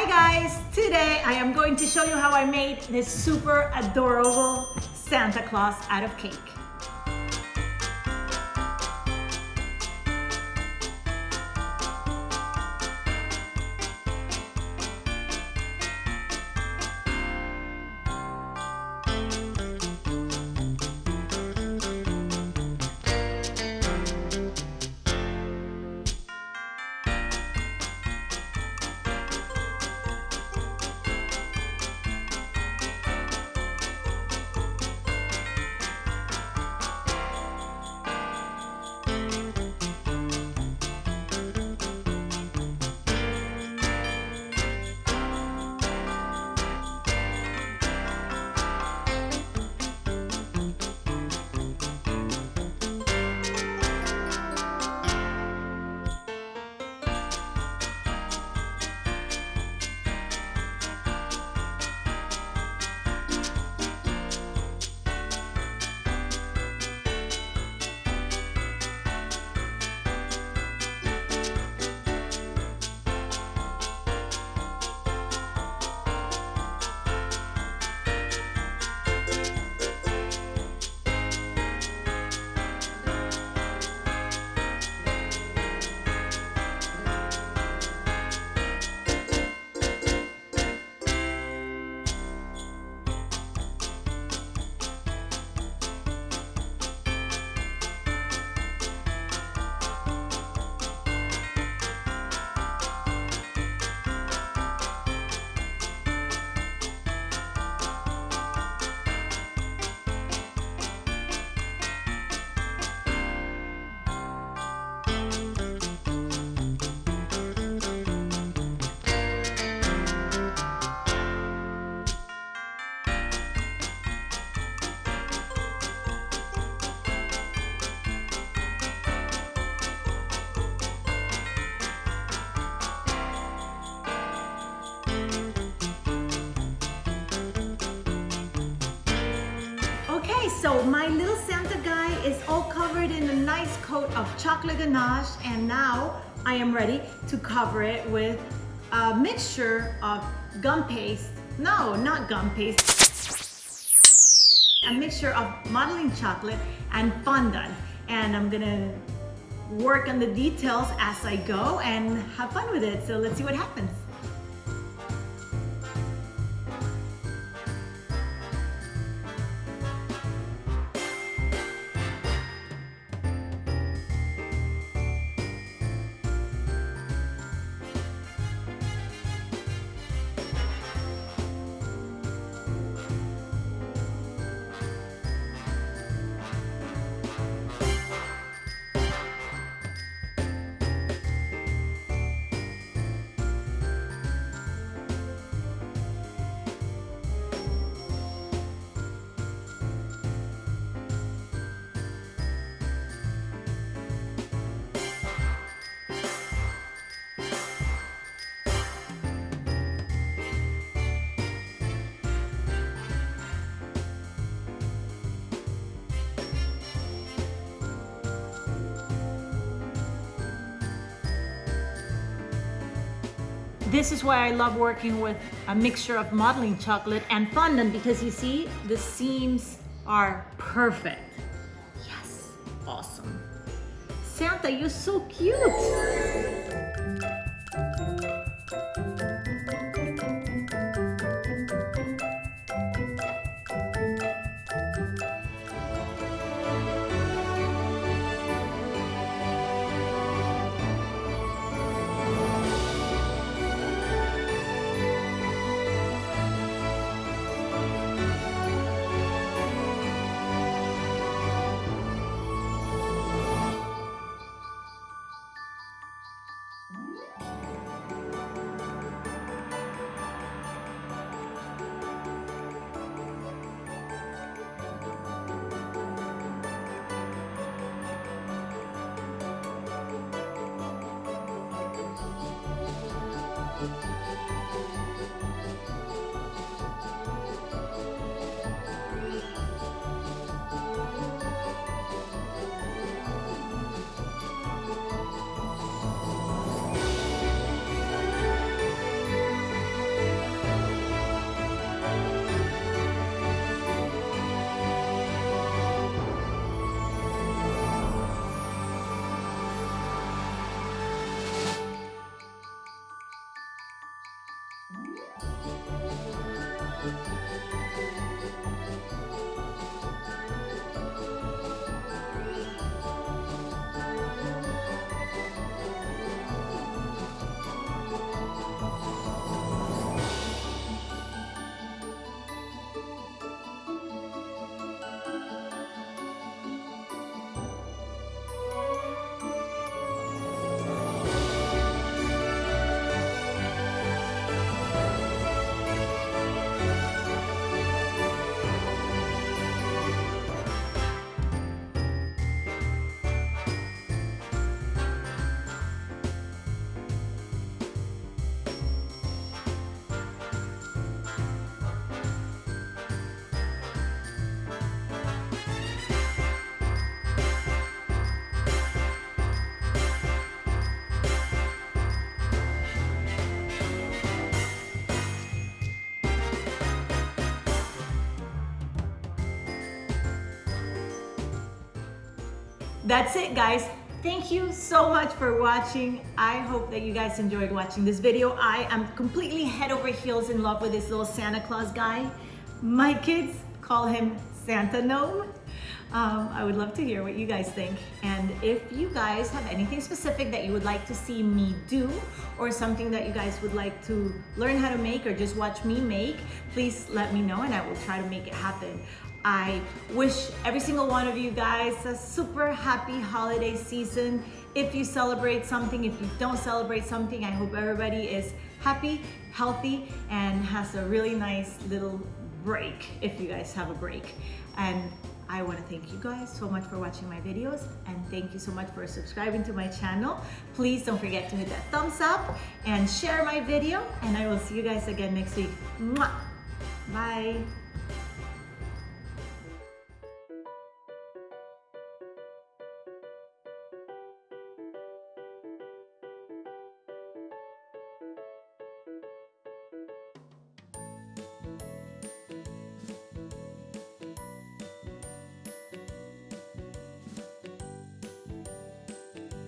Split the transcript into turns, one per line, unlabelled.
Hi guys! Today I am going to show you how I made this super adorable Santa Claus out of cake. So my little Santa guy is all covered in a nice coat of chocolate ganache and now I am ready to cover it with a mixture of gum paste, no, not gum paste, a mixture of modeling chocolate and fondant and I'm gonna work on the details as I go and have fun with it. So let's see what happens. This is why I love working with a mixture of modeling chocolate and fondant because you see, the seams are perfect. Yes, awesome. Santa, you're so cute. That's it guys. Thank you so much for watching. I hope that you guys enjoyed watching this video. I am completely head over heels in love with this little Santa Claus guy. My kids call him Santa Gnome. Um, I would love to hear what you guys think. And if you guys have anything specific that you would like to see me do or something that you guys would like to learn how to make or just watch me make, please let me know and I will try to make it happen. I wish every single one of you guys a super happy holiday season. If you celebrate something, if you don't celebrate something, I hope everybody is happy, healthy, and has a really nice little break if you guys have a break. And I want to thank you guys so much for watching my videos and thank you so much for subscribing to my channel. Please don't forget to hit that thumbs up and share my video and I will see you guys again next week. Mwah! Bye!